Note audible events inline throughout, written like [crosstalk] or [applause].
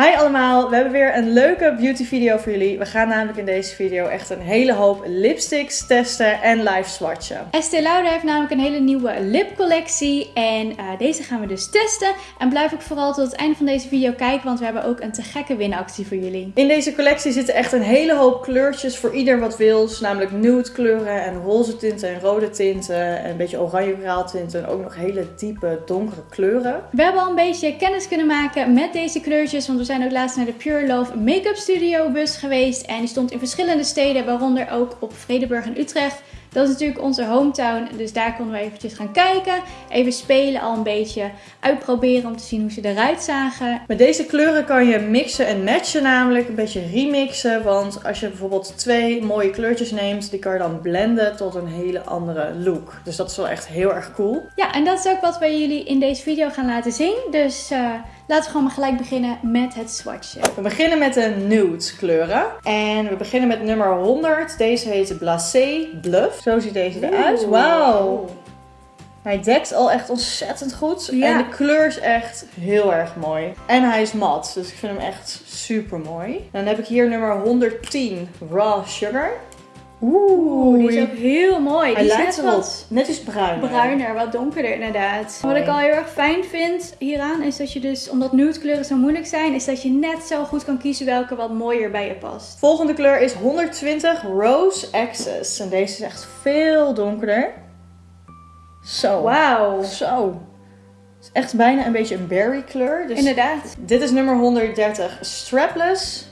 Hi allemaal, we hebben weer een leuke beauty video voor jullie. We gaan namelijk in deze video echt een hele hoop lipsticks testen en live swatchen. Estee Lauder heeft namelijk een hele nieuwe lipcollectie en uh, deze gaan we dus testen. En blijf ook vooral tot het einde van deze video kijken, want we hebben ook een te gekke winactie voor jullie. In deze collectie zitten echt een hele hoop kleurtjes voor ieder wat wils. Namelijk nude kleuren en roze tinten en rode tinten en een beetje oranje tinten en ook nog hele diepe donkere kleuren. We hebben al een beetje kennis kunnen maken met deze kleurtjes, want we zijn ook laatst naar de Pure Love Make-up Studio bus geweest. En die stond in verschillende steden, waaronder ook op Vredeburg en Utrecht. Dat is natuurlijk onze hometown, dus daar konden we eventjes gaan kijken. Even spelen, al een beetje uitproberen om te zien hoe ze eruit zagen. Met deze kleuren kan je mixen en matchen namelijk, een beetje remixen. Want als je bijvoorbeeld twee mooie kleurtjes neemt, die kan je dan blenden tot een hele andere look. Dus dat is wel echt heel erg cool. Ja, en dat is ook wat we jullie in deze video gaan laten zien. Dus... Uh, Laten we gewoon maar gelijk beginnen met het swatchen. We beginnen met de nude kleuren. En we beginnen met nummer 100. Deze heet Blasé Bluff. Zo ziet deze eruit. Wauw. Hij dekt al echt ontzettend goed. En de kleur is echt heel erg mooi. En hij is mat. Dus ik vind hem echt super mooi. Dan heb ik hier nummer 110 Raw Sugar. Oeh, die is ook heel mooi. Hij die lijkt net wat net iets bruiner. Bruiner, wat donkerder inderdaad. Wat ik al heel erg fijn vind hieraan is dat je dus, omdat nude kleuren zo moeilijk zijn, is dat je net zo goed kan kiezen welke wat mooier bij je past. Volgende kleur is 120 Rose Access. En deze is echt veel donkerder. Zo. Wauw. Zo. Het is echt bijna een beetje een berry kleur. Dus inderdaad. Dit is nummer 130 Strapless.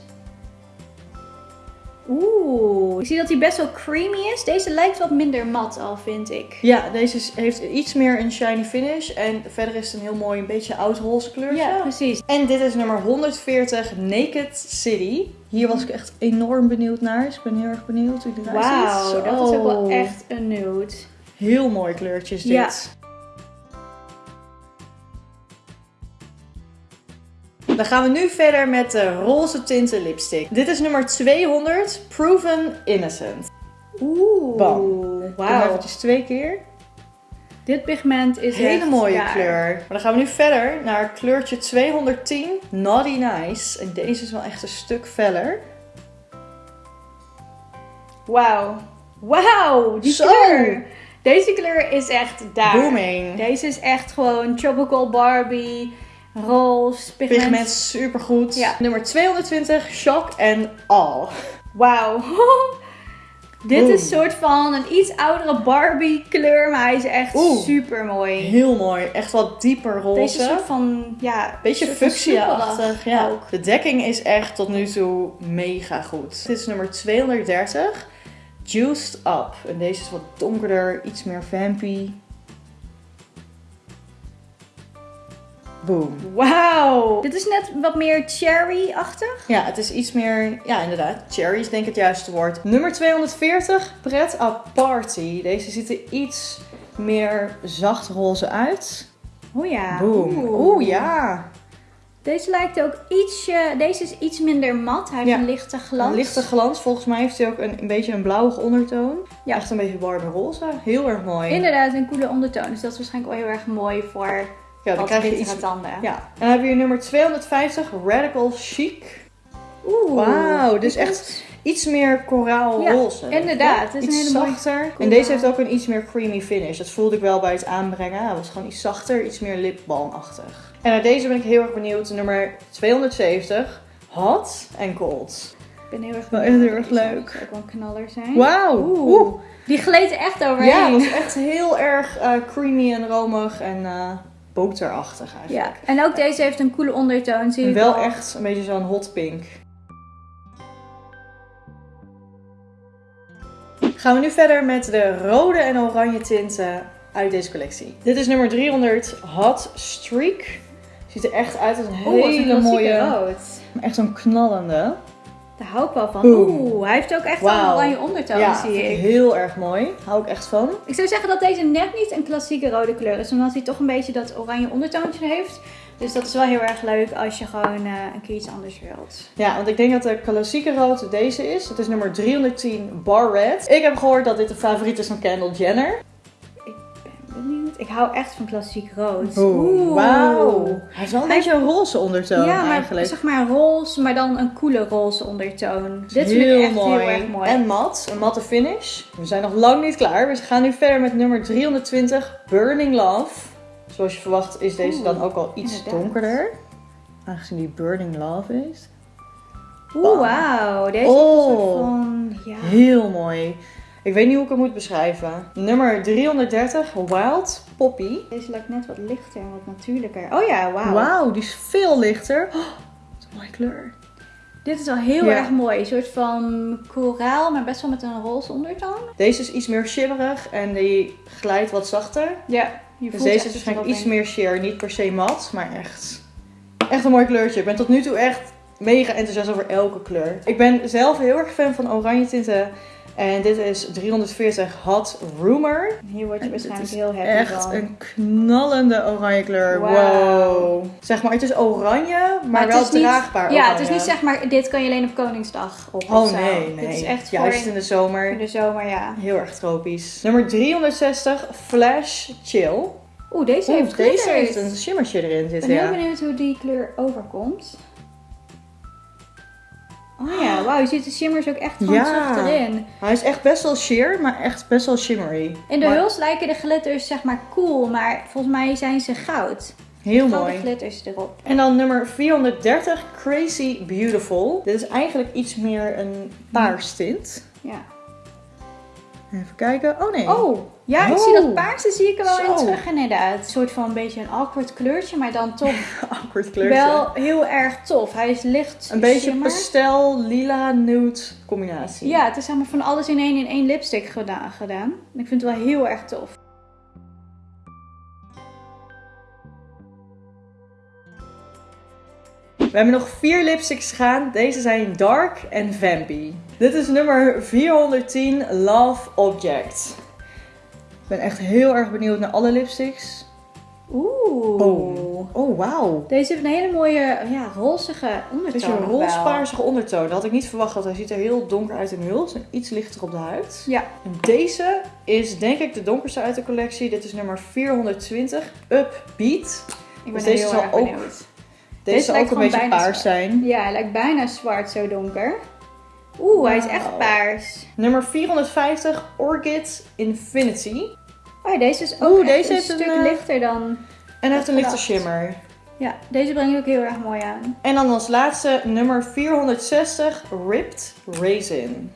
Oeh, ik zie dat hij best wel creamy is. Deze lijkt wat minder mat al, vind ik. Ja, deze heeft iets meer een shiny finish. En verder is het een heel mooi, een beetje oud roze kleurtje. Ja, precies. En dit is nummer 140, Naked City. Hier was ik echt enorm benieuwd naar. Dus ik ben heel erg benieuwd hoe die eruit ziet. Wauw, dat is ook wel echt een nude. Heel mooi kleurtjes dit. Ja. Dan gaan we nu verder met de roze tinten lipstick. Dit is nummer 200, Proven Innocent. Oeh, Bam. Wauw. eventjes twee keer. Dit pigment is een hele mooie kleur. Maar dan gaan we nu verder naar kleurtje 210, Naughty Nice. En deze is wel echt een stuk feller. Wauw. Wauw, die kleur. Deze kleur is echt daar. Booming. Deze is echt gewoon Tropical Barbie roze, pigment. Pigment supergoed. Ja. Nummer 220, Shock en All. Wauw. [laughs] Dit is een soort van een iets oudere Barbie kleur, maar hij is echt super mooi. Heel mooi. Echt wat dieper roze. Deze soort van, ja... Beetje fuchsia-achtig. Ja. Ook. De dekking is echt tot nu toe mega goed. Dit is nummer 230. Juiced Up. En deze is wat donkerder, iets meer vampy. Boom. Wauw. Dit is net wat meer cherry-achtig. Ja, het is iets meer, ja inderdaad, cherry is denk ik het juiste woord. Nummer 240, Pret à Party. Deze ziet er iets meer zacht roze uit. Oeh ja. Boom. Oeh ja. Deze lijkt ook ietsje, deze is iets minder mat. Hij heeft een lichte glans. Een lichte glans. Volgens mij heeft hij ook een, een beetje een blauwige ondertoon. Ja. Echt een beetje warme roze. Heel erg mooi. Inderdaad, een coole ondertoon. Dus dat is waarschijnlijk wel heel erg mooi voor ja, dan krijg je iets tanden. Ja. En dan hebben we hier nummer 250, Radical Chic. Oeh. Wauw, dus echt iets meer koraalroze. Ja, inderdaad. Het is iets een hele zachter. En deze heeft ook een iets meer creamy finish. Dat voelde ik wel bij het aanbrengen. Hij was gewoon iets zachter, iets meer lipbalmachtig. En naar deze ben ik heel erg benieuwd. Nummer 270, Hot and Cold. Ik ben heel erg benieuwd. Wel echt heel erg leuk. Dat ook wel een knaller zijn. Wauw. Oeh. Die gleed echt overheen. Ja, het was echt heel erg uh, creamy en romig. En uh, boterachtig eigenlijk. Ja, en ook deze heeft een coole ondertoon. Zie je wel echt een beetje zo'n hot pink. Gaan we nu verder met de rode en oranje tinten uit deze collectie. Dit is nummer 300 Hot Streak. Ziet er echt uit als een hele mooie rood. Echt zo'n knallende. Daar hou ik wel van. Oeh, hij heeft ook echt wow. een oranje ondertoon, ja, zie ik. heel erg mooi. Hou ik echt van. Ik zou zeggen dat deze net niet een klassieke rode kleur is. Omdat hij toch een beetje dat oranje ondertoontje heeft. Dus dat is wel heel erg leuk als je gewoon uh, een keer iets anders wilt. Ja, want ik denk dat de klassieke rood deze is. Het is nummer 310 Bar Red. Ik heb gehoord dat dit de favoriet is van Kendall Jenner. Ik ben benieuwd. Ik hou echt van klassiek rood. Oeh, wauw. Hij heeft wel een Hij- beetje een roze ondertoon ja, maar eigenlijk. zeg maar roze, maar dan een coole roze ondertoon. Dit vind heel ik echt mooi. heel erg mooi. En mat, een matte finish. We zijn nog lang niet klaar. We gaan nu verder met nummer 320, Burning Love. Zoals je verwacht is deze Oeh, dan ook al iets inderdaad. donkerder. Aangezien die Burning Love is. Oeh, wauw. Deze Oh. is een soort van... Ja. Heel mooi. Ik weet niet hoe ik hem moet beschrijven. Nummer 330, Wild Poppy. Deze lijkt net wat lichter en wat natuurlijker. Oh ja, wauw. Wauw, die is veel lichter. Oh, wat een mooie kleur. Dit is al heel Ja. erg mooi. Een soort van koraal, maar best wel met een roze ondertoon. Deze is iets meer shimmerig en die glijdt wat zachter. Ja. Je Dus voelt deze echt is waarschijnlijk iets meer sheer, niet per se mat, maar echt, echt een mooi kleurtje. Ik ben tot nu toe echt mega enthousiast over elke kleur. Ik ben zelf heel erg fan van oranje tinten. En dit is 340 Hot Rumor. Hier word je En waarschijnlijk heel happy Echt van. een knallende oranje kleur. Wow. Zeg maar, het is oranje, maar, wel niet- draagbaar Ja, het is niet zeg maar, dit kan je alleen op Koningsdag op Oh nee, nee. Dit is echt Juist voor in de zomer. in de zomer, ja. Heel erg tropisch. Nummer 360 Flash Chill. Oeh, deze Oeh, heeft deze heeft een shimmertje erin Ik zitten, ben ja. heel benieuwd hoe die kleur overkomt. Oh ja, wauw, je ziet de shimmers ook echt gewoon Ja. erin. Hij is echt best wel sheer, maar echt best wel shimmery. In de Maar huls lijken de glitters zeg maar cool, maar volgens mij zijn ze goud. Heel mooi. glitters erop. En dan nummer 430, Crazy Beautiful. Dit is eigenlijk iets meer een paars tint. Ja. Even kijken. Oh nee. Oh, ja, ik zie dat paarse zie ik er wel in Zo. terug inderdaad. Een soort van een beetje een awkward kleurtje, maar dan toch [laughs] Awkward kleurtje. wel heel erg tof. Hij is licht een beetje shimmer. pastel, lila, nude combinatie. Ja, het is zeg maar van alles in één in één lipstick gedaan. gedaan. En ik vind het wel heel erg tof. We hebben nog vier lipsticks gaan. Deze zijn dark en vampy. Dit is nummer 410, Love Object. Ik ben echt heel erg benieuwd naar alle lipsticks. Oeh. Oh, oh wauw. Deze heeft een hele mooie, ja, rozige Het ondertoon. is een roze-paarsige ondertoon. Dat had ik niet verwacht, want hij ziet er heel donker uit in de huls en iets lichter op de huid. Ja. En deze is denk ik de donkerste uit de collectie. Dit is nummer 420, Upbeat. Ik ben Dus deze heel zal erg ook- benieuwd. Deze, Deze zal ook een beetje paars zwart. zijn. Ja, hij lijkt bijna zwart, zo donker. Oeh, hij is echt paars. Nummer 450, Orchid Infinity. Oh, deze is ook Oeh, deze een stuk eh, lichter dan... En hij heeft een lichte shimmer. Ja, deze brengt ook heel erg mooi aan. En dan als laatste nummer 460, Ripped Raisin.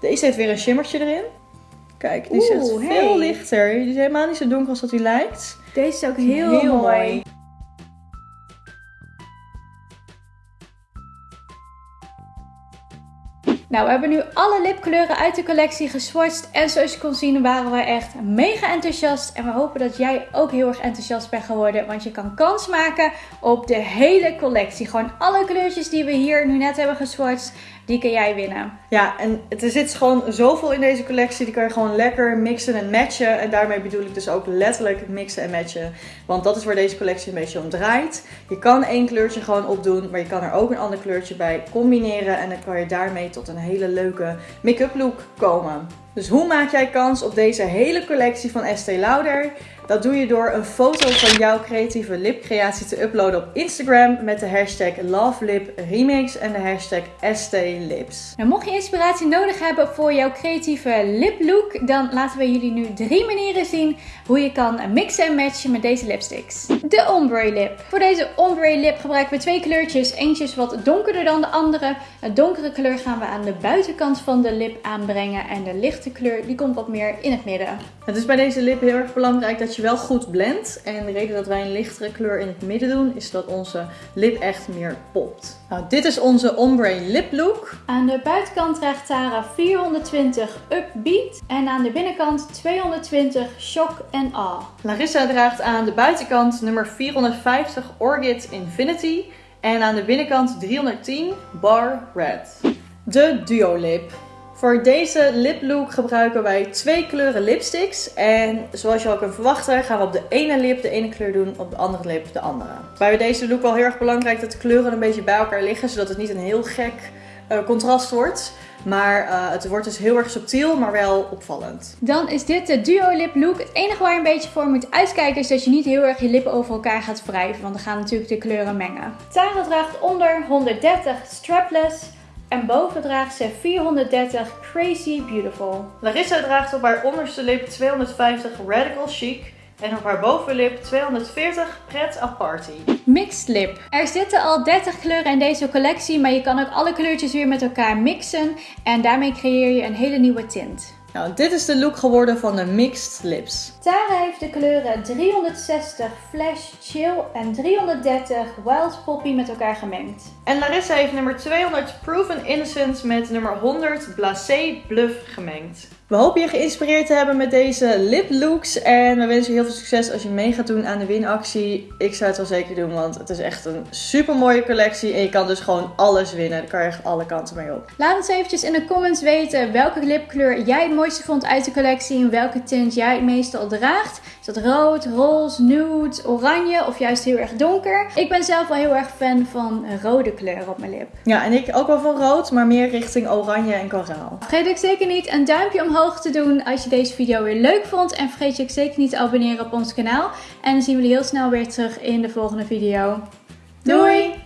Deze heeft weer een shimmertje erin. Kijk, die is echt Oeh, veel lichter. Die is helemaal niet zo donker als dat hij lijkt. Deze is ook heel, mooi. Nou, we hebben nu alle lipkleuren uit de collectie geswatcht. En zoals je kon zien waren we echt mega enthousiast. En we hopen dat jij ook heel erg enthousiast bent geworden. Want je kan kans maken op de hele collectie. Gewoon alle kleurtjes die we hier nu net hebben geswatcht, die kan jij winnen. Ja, en er zit gewoon zoveel in deze collectie. Die kan je gewoon lekker mixen en matchen. En daarmee bedoel ik dus ook letterlijk mixen en matchen. Want dat is waar deze collectie een beetje om draait. Je kan één kleurtje gewoon opdoen, maar je kan er ook een ander kleurtje bij combineren. En dan kan je daarmee tot een hele leuke make-up look komen. Dus hoe maak jij kans op deze hele collectie van Estee Lauder? Dat doe je door een foto van jouw creatieve lipcreatie te uploaden op Instagram met de hashtag LoveLipRemix en de hashtag STLips. Nou, mocht je inspiratie nodig hebben voor jouw creatieve liplook, dan laten we jullie nu drie manieren zien hoe je kan mixen en matchen met deze lipsticks. De ombre lip. Voor deze ombre lip gebruiken we twee kleurtjes. Eentje wat donkerder dan de andere. Het donkere kleur gaan we aan de buitenkant van de lip aanbrengen en de lichte kleur die komt wat meer in het midden. Het is bij deze lip heel erg belangrijk dat je wel goed blendt. En de reden dat wij een lichtere kleur in het midden doen, is dat onze lip echt meer popt. Nou, dit is onze ombre lip look. Aan de buitenkant draagt Tara 420 Upbeat en aan de binnenkant 220 Shock and Awe. Larissa draagt aan de buitenkant nummer 450 Orchid Infinity. En aan de binnenkant 310 Bar Red. De Duo Lip. Voor deze lip look gebruiken wij twee kleuren lipsticks. En zoals je al kunt verwachten gaan we op de ene lip de ene kleur doen, op de andere lip de andere. Bij deze look wel heel erg belangrijk dat de kleuren een beetje bij elkaar liggen. Zodat het niet een heel gek eh, contrast wordt. Maar eh, het wordt dus heel erg subtiel, maar wel opvallend. Dan is dit de Duo Lip Look. Het enige waar je een beetje voor moet uitkijken is dat je niet heel erg je lippen over elkaar gaat wrijven. Want dan gaan natuurlijk de kleuren mengen. Tara draagt onder 130 strapless. En boven draagt ze 430 Crazy Beautiful. Larissa draagt op haar onderste lip 250 Radical Chic. En op haar bovenlip 240 Pret a Party. Mixed lip. Er zitten al 30 kleuren in deze collectie, maar je kan ook alle kleurtjes weer met elkaar mixen. En daarmee creëer je een hele nieuwe tint. Nou, dit is de look geworden van de Mixed Lips. Tara heeft de kleuren 360 Flash Chill en 330 Wild Poppy met elkaar gemengd. En Larissa heeft nummer 200 Proven Innocent met nummer 100 Blasé Bluff gemengd. We hopen je geïnspireerd te hebben met deze lip looks. En we wensen je heel veel succes als je mee gaat doen aan de winactie. Ik zou het wel zeker doen, want het is echt een super mooie collectie. En je kan dus gewoon alles winnen. Daar kan je echt alle kanten mee op. Laat ons eventjes in de comments weten welke lipkleur jij het mooiste vond uit de collectie. En welke tint jij het meestal draagt. Is dat rood, roze, nude, oranje of juist heel erg donker? Ik ben zelf wel heel erg fan van rode kleur op mijn lip. Ja, en ik ook wel van rood, maar meer richting oranje en koraal. Vergeet ik zeker niet een duimpje omhoog te doen als je deze video weer leuk vond. En vergeet je ook zeker niet te abonneren op ons kanaal. En dan zien we jullie heel snel weer terug in de volgende video. Doei!